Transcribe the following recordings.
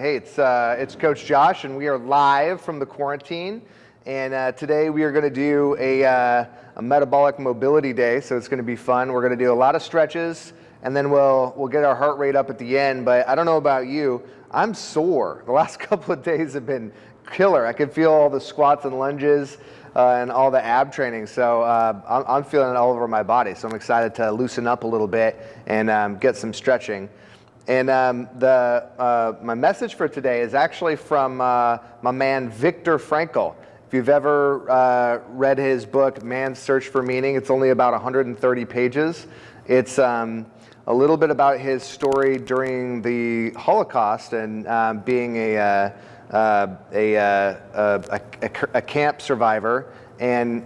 Hey, it's, uh, it's Coach Josh, and we are live from the quarantine. And uh, today we are going to do a, uh, a metabolic mobility day, so it's going to be fun. We're going to do a lot of stretches, and then we'll, we'll get our heart rate up at the end. But I don't know about you, I'm sore. The last couple of days have been killer. I can feel all the squats and lunges uh, and all the ab training. So uh, I'm, I'm, feeling it all over my body. So I'm excited to loosen up a little bit and um, get some stretching. And um, the, uh, my message for today is actually from uh, my man Viktor Frankl. If you've ever uh, read his book, Man's Search for Meaning, it's only about 130 pages. It's um, a little bit about his story during the Holocaust and um, being a, uh, uh, a, uh, a, a, a, camp survivor. And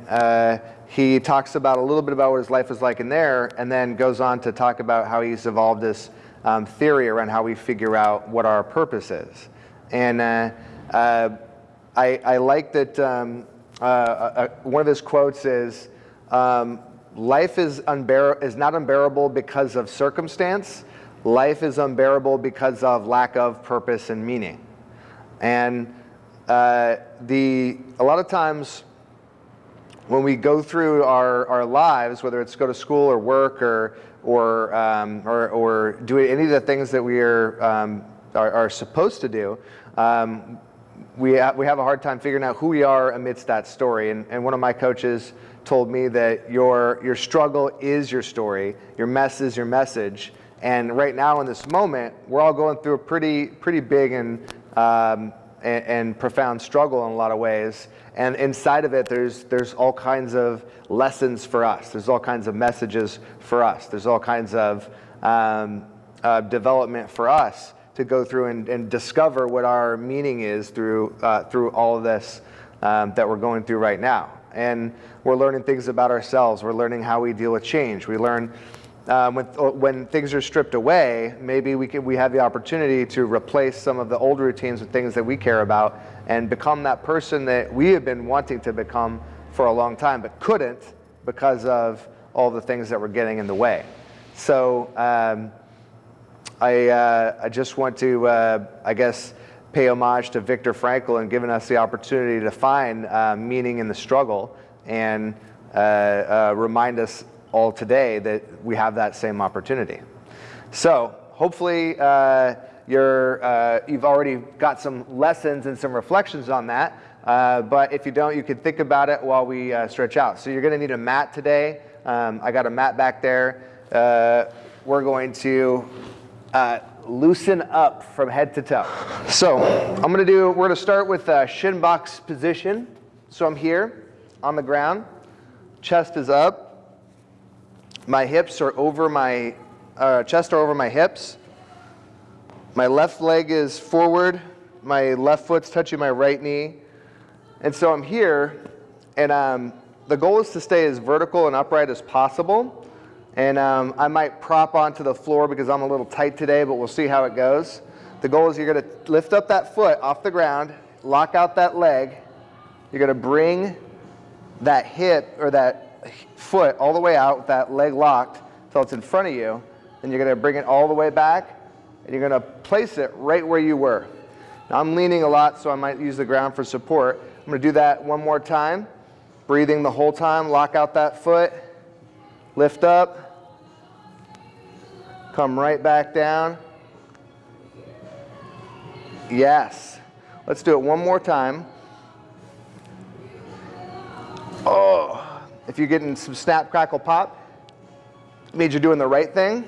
he talks about a little bit about what his life was like in there and then goes on to talk about how he's evolved this um, theory around how we figure out what our purpose is. And uh, uh, I, I, like that um, uh, uh, one of his quotes is, um, life is, unbear is not unbearable because of circumstance, life is unbearable because of lack of purpose and meaning. And uh, the, a lot of times when we go through our, our lives, whether it's go to school or work or, or, um, or, or, do any of the things that we are, um, are, are, supposed to do, um, we, ha we have a hard time figuring out who we are amidst that story. And, and one of my coaches told me that your, your struggle is your story, your mess is your message. And right now in this moment, we're all going through a pretty, pretty big and, um, and, and profound struggle in a lot of ways. And inside of it, there's, there's all kinds of lessons for us. There's all kinds of messages for us. There's all kinds of um, uh, development for us to go through and, and discover what our meaning is through, uh, through all of this um, that we're going through right now. And we're learning things about ourselves. We're learning how we deal with change. We learn um, when, when things are stripped away, maybe we, can, we have the opportunity to replace some of the old routines with things that we care about and become that person that we have been wanting to become for a long time, but couldn't because of all the things that were getting in the way. So um, I, uh, I just want to, uh, I guess, pay homage to Viktor Frankl and giving us the opportunity to find uh, meaning in the struggle and uh, uh, remind us all today that we have that same opportunity. So hopefully uh, you're, uh, you've already got some lessons and some reflections on that. Uh, but if you don't, you can think about it while we uh, stretch out. So you're going to need a mat today. Um, I got a mat back there. Uh, we're going to uh, loosen up from head to toe. So I'm going to do, we're going to start with shin box position. So I'm here on the ground, chest is up, my hips are over my, uh, chest are over my hips. My left leg is forward. My left foot's touching my right knee. And so I'm here, and um, the goal is to stay as vertical and upright as possible. And um, I might prop onto the floor because I'm a little tight today, but we'll see how it goes. The goal is you're going to lift up that foot off the ground, lock out that leg. You're going to bring that hip or that foot all the way out with that leg locked until it's in front of you. Then you're going to bring it all the way back and you're going to place it right where you were. Now I'm leaning a lot, so I might use the ground for support. I'm to do that one more time. Breathing the whole time, lock out that foot, lift up, come right back down. Yes. Let's do it one more time. Oh. If you're getting some snap, crackle, pop, it means you're doing the right thing.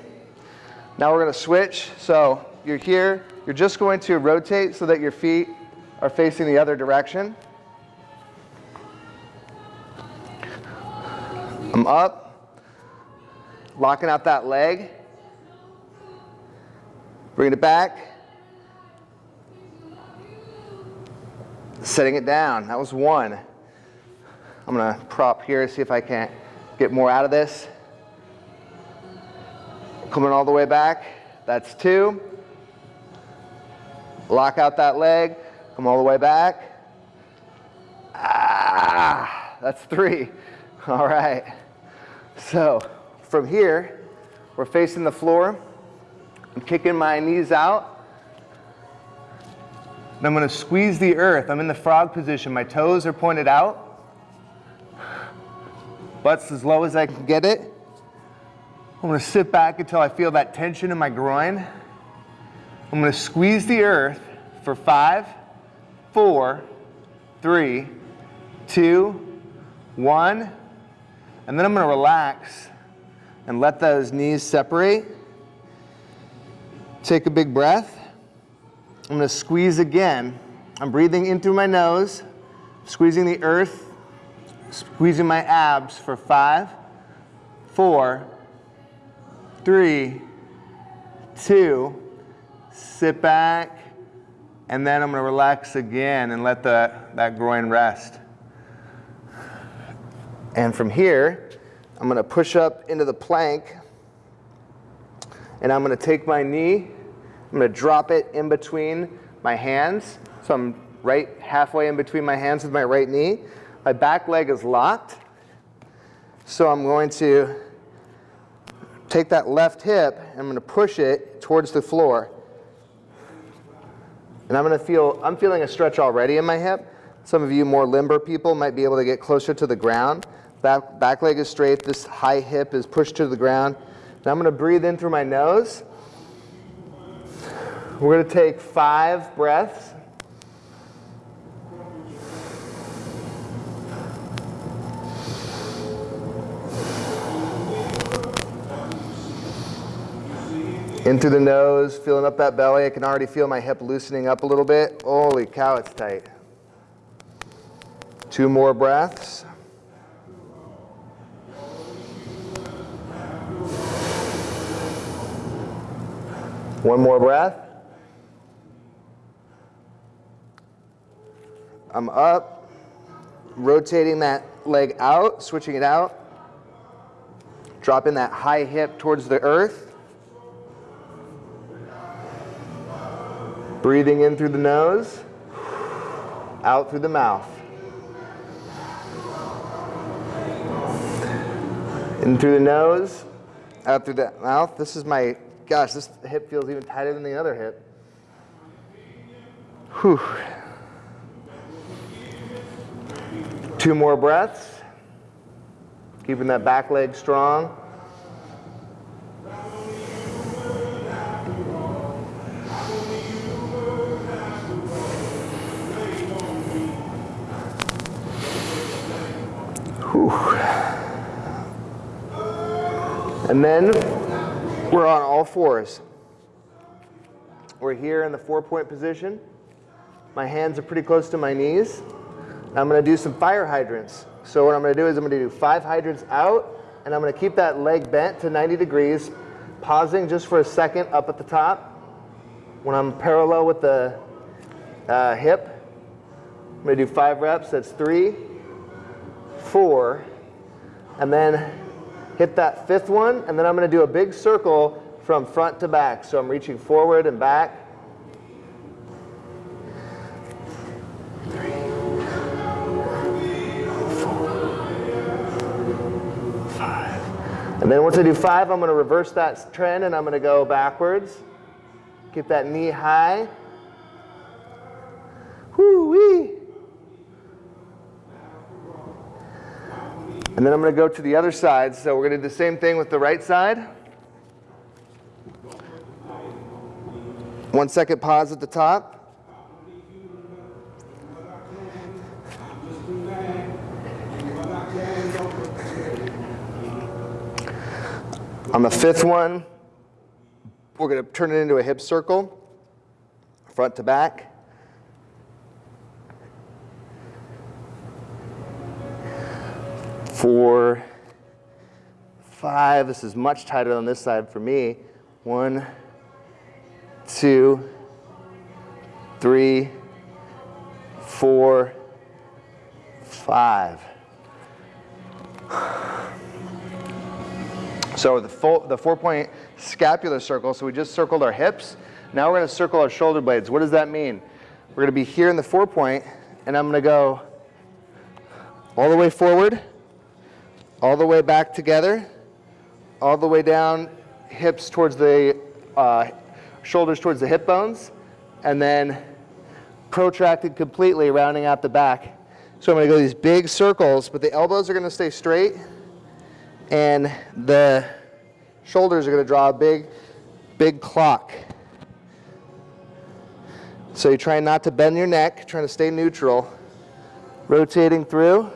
Now we're going to switch. So you're here. You're just going to rotate so that your feet are facing the other direction. I'm up, locking out that leg. Bring it back. Setting it down. That was one. I'm gonna prop here, see if I can't get more out of this. Coming all the way back, that's two. Lock out that leg, come all the way back. Ah, that's three. All right. So from here, we're facing the floor. I'm kicking my knees out. And I'm to squeeze the earth. I'm in the frog position. My toes are pointed out. Butt's as low as I can get it. I'm to sit back until I feel that tension in my groin. I'm to squeeze the earth for five, four, three, two, one. And then I'm to relax and let those knees separate. Take a big breath. I'm to squeeze again. I'm breathing in through my nose, squeezing the earth, squeezing my abs for five, four, three, two, sit back, and then I'm to relax again and let the, that groin rest. And from here, I'm to push up into the plank, and I'm to take my knee I'm to drop it in between my hands. So I'm right halfway in between my hands with my right knee. My back leg is locked. So I'm going to take that left hip and I'm going to push it towards the floor. And I'm going to feel, I'm feeling a stretch already in my hip. Some of you more limber people might be able to get closer to the ground. Back, back leg is straight, this high hip is pushed to the ground. Now I'm going to breathe in through my nose. We're going to take five breaths. In through the nose, filling up that belly. I can already feel my hip loosening up a little bit. Holy cow, it's tight. Two more breaths. One more breath. I'm up, rotating that leg out, switching it out, dropping that high hip towards the earth. Breathing in through the nose, out through the mouth. In through the nose, out through the mouth. This is my, gosh, this hip feels even tighter than the other hip. Whew. Two more breaths. Keeping that back leg strong. And then we're on all fours. We're here in the four point position. My hands are pretty close to my knees. I'm going to do some fire hydrants. So what I'm going to do is I'm to do five hydrants out, and I'm going to keep that leg bent to 90 degrees, pausing just for a second up at the top. When I'm parallel with the uh, hip, I'm to do five reps. That's three, four, and then hit that fifth one, and then I'm going to do a big circle from front to back. So I'm reaching forward and back. And then once I do five, I'm going to reverse that trend and I'm going to go backwards. Keep that knee high. Whoo-wee. And then I'm going to go to the other side. So we're going to do the same thing with the right side. One second pause at the top. On the fifth one, we're going to turn it into a hip circle, front to back. Four, five, this is much tighter on this side for me. One, two, three, four, five. So the, full, the four-point scapular circle, so we just circled our hips. Now we're going to circle our shoulder blades. What does that mean? We're going to be here in the four-point, and I'm going to go all the way forward, all the way back together, all the way down, hips towards the, uh, shoulders towards the hip bones, and then protracted completely, rounding out the back. So I'm gonna go these big circles, but the elbows are gonna stay straight and the shoulders are gonna draw a big, big clock. So you're trying not to bend your neck, trying to stay neutral, rotating through.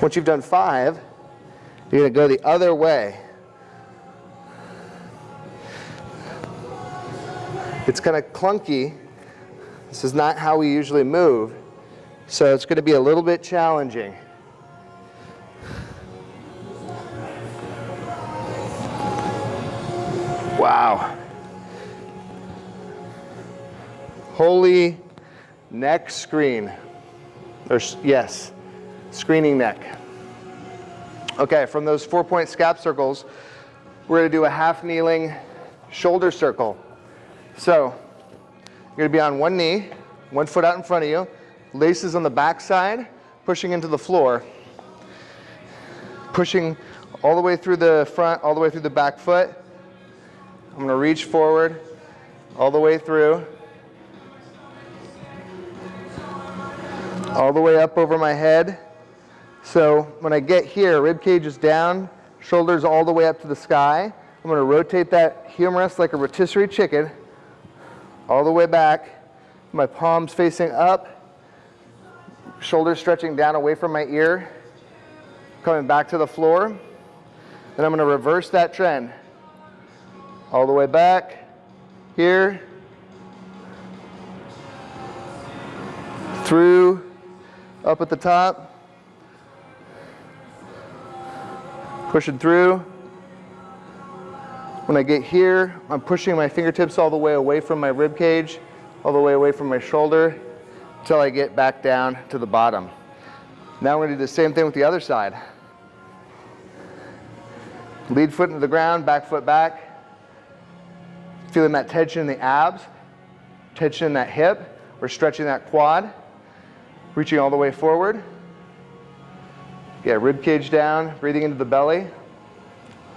Once you've done five, you're gonna go the other way. It's kind of clunky. This is not how we usually move. So it's going to be a little bit challenging. Wow. Holy neck screen. Or, yes, screening neck. Okay, from those four point scap circles, we're going to do a half kneeling shoulder circle. So you're going to be on one knee, one foot out in front of you, laces on the back side, pushing into the floor, pushing all the way through the front, all the way through the back foot. I'm going to reach forward all the way through, all the way up over my head. So when I get here, rib cage is down, shoulders all the way up to the sky. I'm going to rotate that humerus like a rotisserie chicken all the way back, my palms facing up, shoulders stretching down away from my ear, coming back to the floor. Then I'm going to reverse that trend. All the way back, here, through, up at the top, pushing through, when I get here, I'm pushing my fingertips all the way away from my rib cage, all the way away from my shoulder, until I get back down to the bottom. Now we're gonna do the same thing with the other side. Lead foot into the ground, back foot back. Feeling that tension in the abs, tension in that hip. We're stretching that quad, reaching all the way forward. Yeah, rib cage down, breathing into the belly.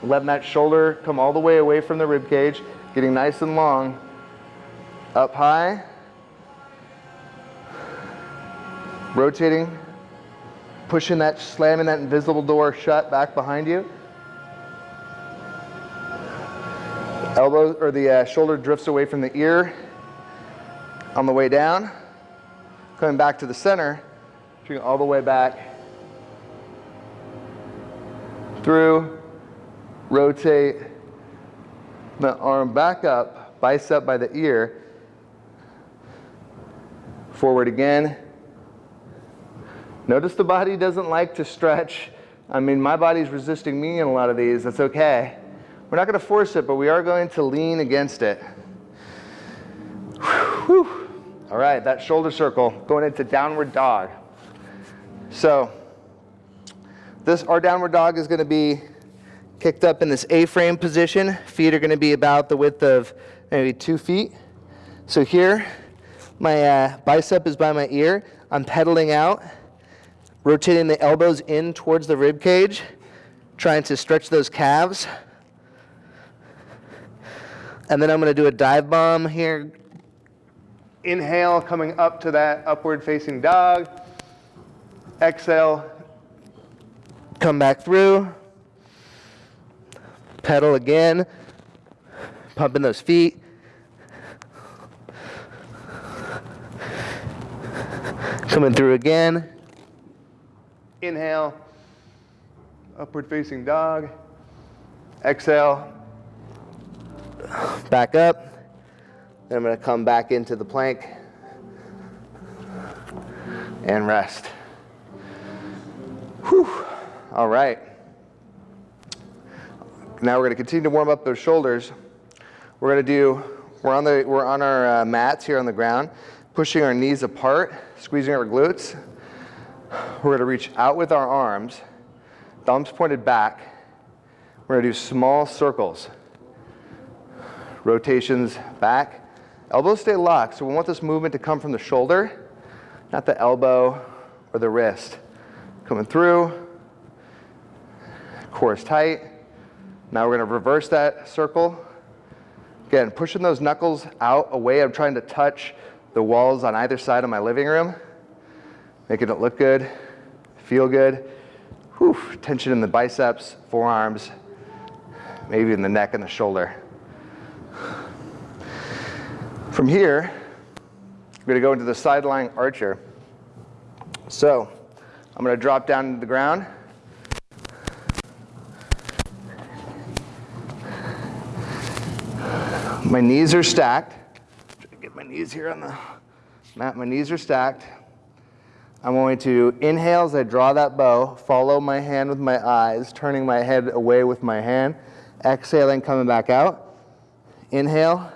Letting that shoulder come all the way away from the rib cage, getting nice and long. Up high. Rotating, pushing that, slamming that invisible door shut back behind you. Elbow or the uh, shoulder drifts away from the ear on the way down. Coming back to the center, all the way back through rotate the arm back up, bicep by the ear, forward again. Notice the body doesn't like to stretch. I mean, my body's resisting me in a lot of these. That's okay. We're not going to force it, but we are going to lean against it. Whew. All right, that shoulder circle going into downward dog. So, this our downward dog is going to be kicked up in this A-frame position. Feet are going to be about the width of maybe two feet. So here, my uh, bicep is by my ear. I'm pedaling out, rotating the elbows in towards the rib cage, trying to stretch those calves. And then I'm going to do a dive bomb here. Inhale, coming up to that upward facing dog. Exhale, come back through pedal again, pumping those feet. Coming through again. Inhale, upward facing dog. Exhale, back up. Then I'm going to come back into the plank and rest. Whew. All right. Now we're going to continue to warm up those shoulders. We're going to do, we're on, the, we're on our uh, mats here on the ground, pushing our knees apart, squeezing our glutes. We're going to reach out with our arms, thumbs pointed back. We're going to do small circles. Rotations back. Elbows stay locked, so we want this movement to come from the shoulder, not the elbow or the wrist. Coming through, core is tight. Now we're going to reverse that circle, Again, pushing those knuckles out away. I'm trying to touch the walls on either side of my living room, making it look good, feel good. Whew, tension in the biceps, forearms, maybe in the neck and the shoulder. From here, I'm going to go into the side lying archer. So I'm going to drop down to the ground. My knees are stacked. Try to get my knees here on the mat. My knees are stacked. I'm going to inhale as I draw that bow, follow my hand with my eyes, turning my head away with my hand, exhaling, coming back out. Inhale.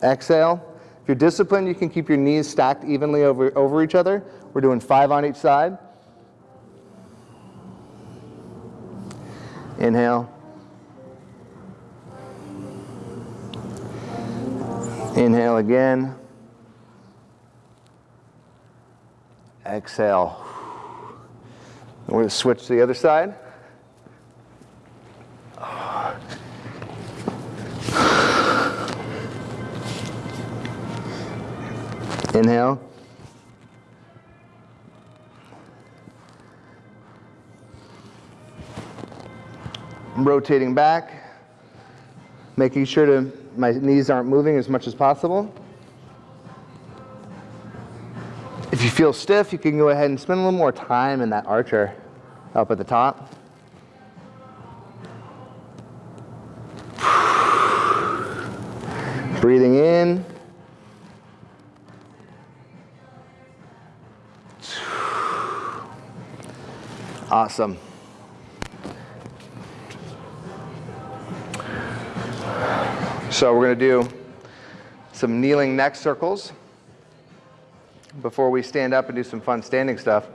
Exhale. If you're disciplined, you can keep your knees stacked evenly over, over each other. We're doing five on each side. Inhale. Inhale again. Exhale. We're going to switch to the other side. Inhale. Rotating back, making sure to my knees aren't moving as much as possible. If you feel stiff, you can go ahead and spend a little more time in that archer up at the top. Breathing in. Awesome. So we're going to do some kneeling neck circles before we stand up and do some fun standing stuff.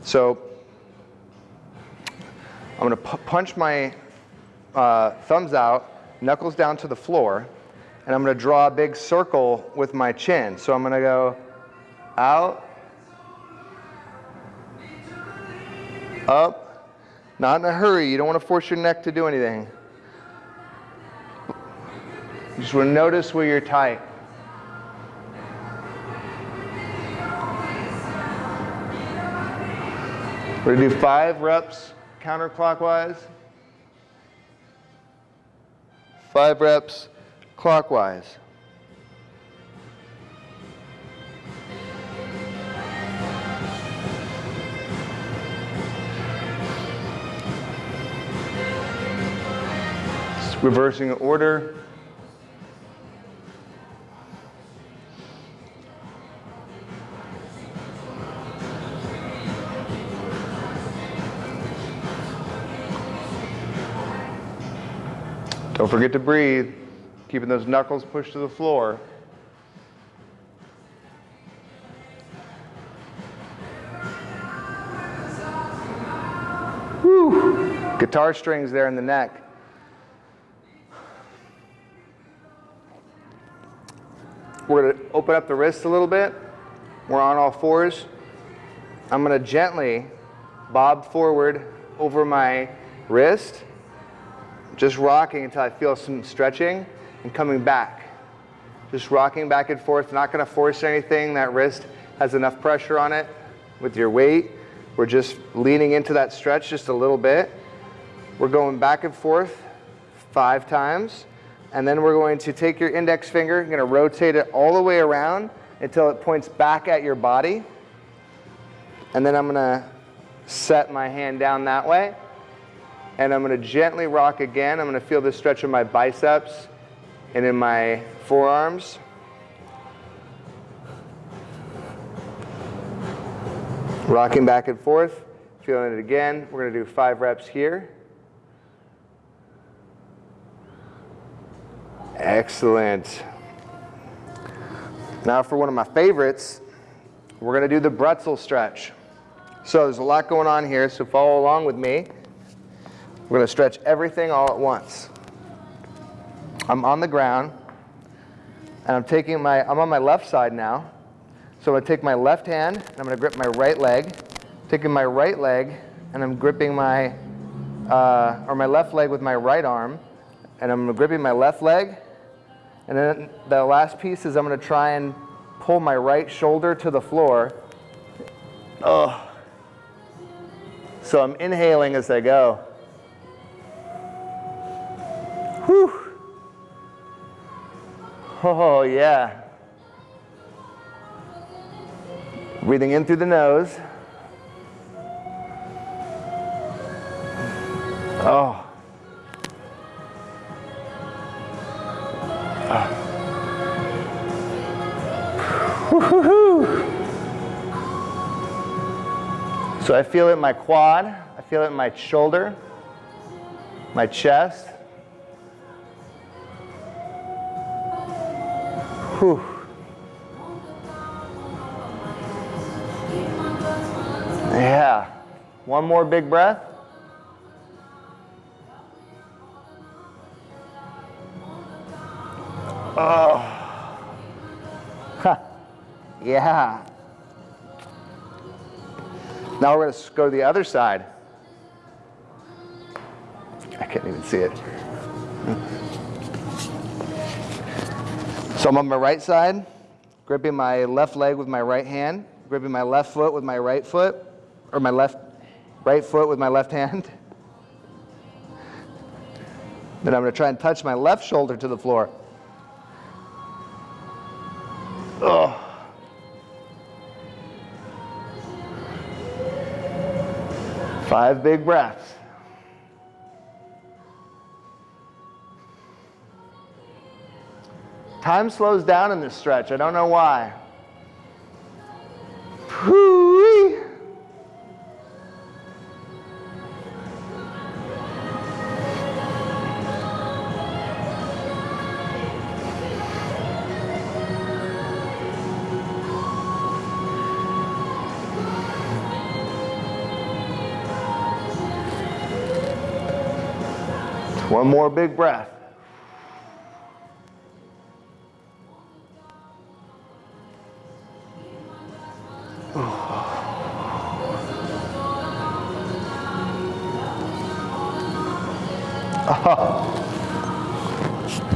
So I'm going to punch my uh, thumbs out, knuckles down to the floor, and I'm going to draw a big circle with my chin. So I'm going to go out, up, not in a hurry. You don't want to force your neck to do anything. Just want to notice where you're tight. We're going to do five reps counterclockwise. Five reps clockwise. reversing order. Don't forget to breathe, keeping those knuckles pushed to the floor. Whew. Guitar strings there in the neck. We're going to open up the wrists a little bit. We're on all fours. I'm going to gently bob forward over my wrist just rocking until I feel some stretching and coming back. Just rocking back and forth, not gonna force anything. That wrist has enough pressure on it with your weight. We're just leaning into that stretch just a little bit. We're going back and forth five times. And then we're going to take your index finger, you're gonna rotate it all the way around until it points back at your body. And then I'm gonna set my hand down that way and I'm going to gently rock again. I'm going to feel the stretch in my biceps and in my forearms. Rocking back and forth, feeling it again. We're going to do five reps here. Excellent. Now for one of my favorites, we're going to do the bretzel stretch. So there's a lot going on here, so follow along with me. We're going to stretch everything all at once. I'm on the ground, and I'm taking my, I'm on my left side now. So I'm going to take my left hand, and I'm going to grip my right leg. Taking my right leg, and I'm gripping my, uh, or my left leg with my right arm, and I'm gripping my left leg. And then the last piece is I'm gonna try and pull my right shoulder to the floor. Oh. So I'm inhaling as I go. Oh, yeah. Breathing in through the nose. Oh. So I feel it in my quad, I feel it in my shoulder, my chest. Whew. Yeah. One more big breath. Oh. Huh. Yeah. Now we're going to go to the other side. I can't even see it. So I'm on my right side, gripping my left leg with my right hand, gripping my left foot with my right foot, or my left right foot with my left hand. Then I'm going to try and touch my left shoulder to the floor. Ugh. Five big breaths. Time slows down in this stretch. I don't know why. Whoo-wee. One more big breath.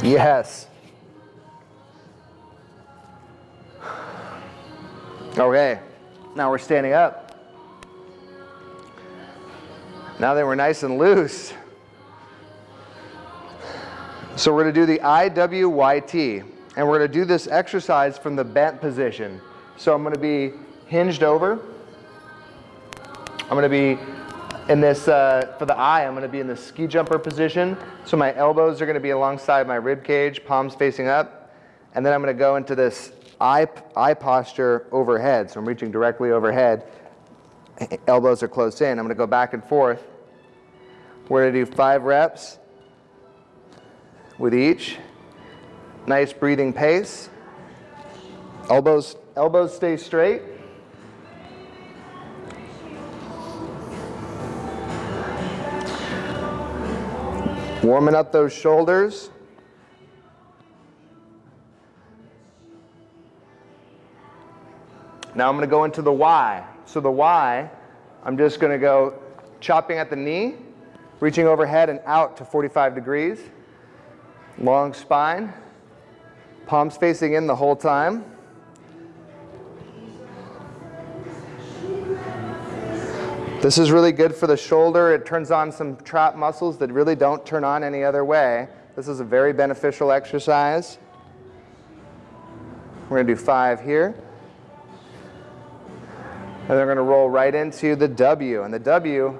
Yes. Okay, now we're standing up. Now that we're nice and loose, so we're going to do the IWYT, and we're going to do this exercise from the bent position. So I'm going to be hinged over. I'm going to be in this, uh, for the eye, I'm going to be in the ski jumper position. So my elbows are going to be alongside my rib cage, palms facing up. And then I'm going to go into this eye, I posture overhead. So I'm reaching directly overhead. Elbows are close in. I'm going to go back and forth. We're to do five reps with each. Nice breathing pace. Elbows, elbows stay straight. Warming up those shoulders. Now I'm going to go into the Y. So the Y, I'm just going to go chopping at the knee, reaching overhead and out to 45 degrees. Long spine, palms facing in the whole time. This is really good for the shoulder. It turns on some trap muscles that really don't turn on any other way. This is a very beneficial exercise. We're going to do five here. And they're going to roll right into the W. And the W,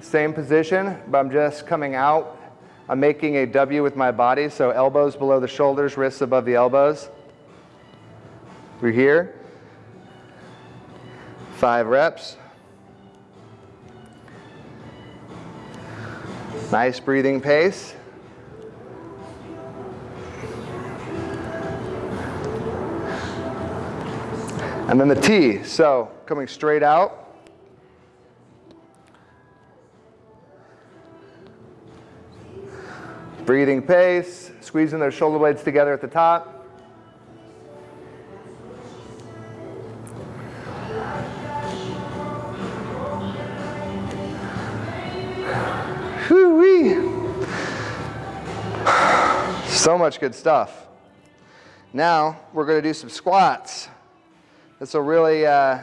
same position, but I'm just coming out I'm making a W with my body, so elbows below the shoulders, wrists above the elbows. We're here. Five reps. Nice breathing pace. And then the T, so coming straight out. Breathing pace, squeezing those shoulder blades together at the top. So much good stuff. Now we're going to do some squats. This will really uh,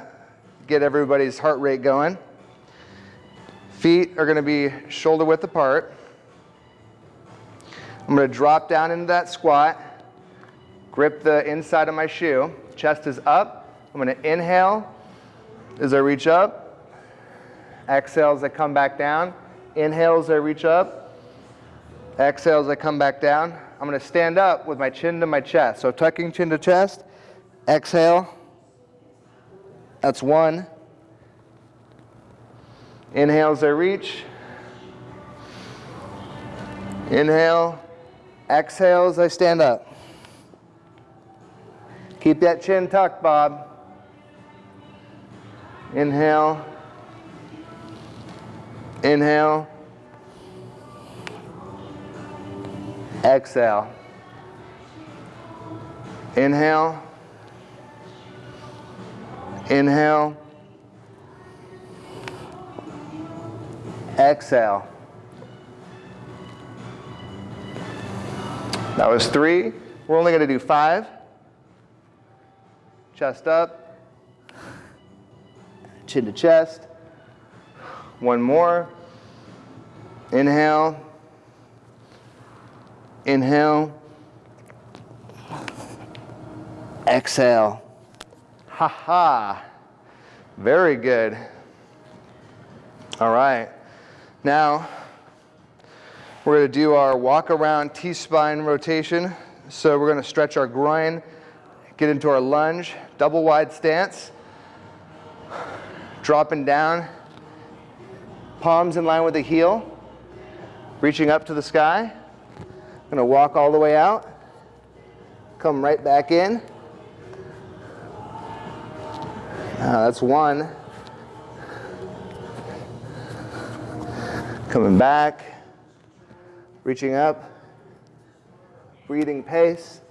get everybody's heart rate going. Feet are going to be shoulder width apart. I'm going to drop down into that squat, grip the inside of my shoe. Chest is up. I'm going to inhale as I reach up. Exhale as I come back down. Inhale as I reach up. Exhale as I come back down. I'm going to stand up with my chin to my chest. So tucking chin to chest. Exhale. That's one. Inhale as I reach. Inhale. Exhale as I stand up. Keep that chin tucked, Bob. Inhale. Inhale. Exhale. Inhale. Inhale. Exhale. That was three. We're only going to do five. Chest up. Chin to chest. One more. Inhale. Inhale. Exhale. Ha ha. Very good. All right. Now, we're going to do our walk around T-spine rotation. So we're going to stretch our groin, get into our lunge, double wide stance, dropping down, palms in line with the heel, reaching up to the sky. Gonna walk all the way out, come right back in. Uh, that's one. Coming back, reaching up, breathing pace.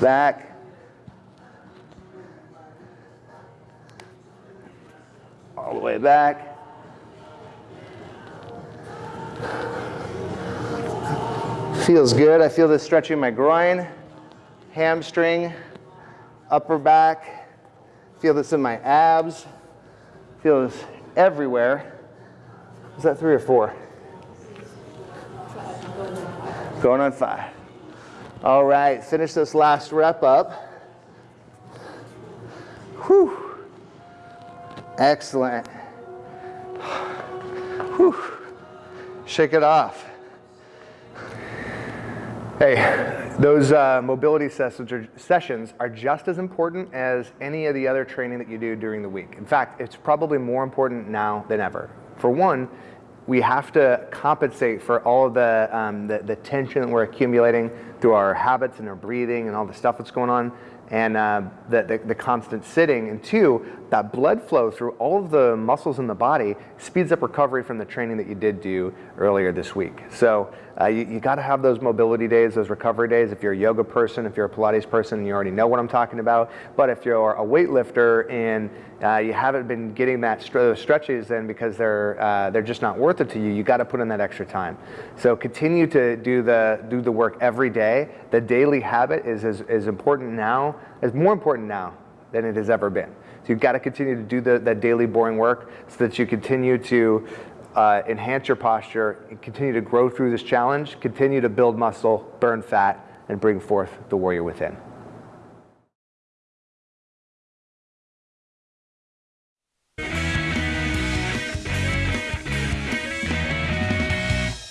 Back. All the way back. Feels good. I feel this stretching my groin, hamstring, upper back. Feel this in my abs. Feel this everywhere. Is that three or four? Going on five. All right, finish this last rep up. Whew. Excellent. Whew. Shake it off. Hey, those uh, mobility sessions are, just as important as any of the other training that you do during the week. In fact, it's probably more important now than ever. For one, we have to compensate for all the, um, the, the tension that we're accumulating through our habits and our breathing and all the stuff that's going on and uh, the, the, the, constant sitting. And two, that blood flow through all of the muscles in the body speeds up recovery from the training that you did do earlier this week. So uh, you, you got to have those mobility days, those recovery days. If you're a yoga person, if you're a Pilates person, you already know what I'm talking about. But if you're a weightlifter and uh, you haven't been getting that those stretches in because they're uh, they're just not worth it to you, you got to put in that extra time. So continue to do the do the work every day. The daily habit is as, as important now, is more important now than it has ever been. So you've got to continue to do the, that daily boring work so that you continue to uh, enhance your posture, and continue to grow through this challenge, continue to build muscle, burn fat, and bring forth the warrior within.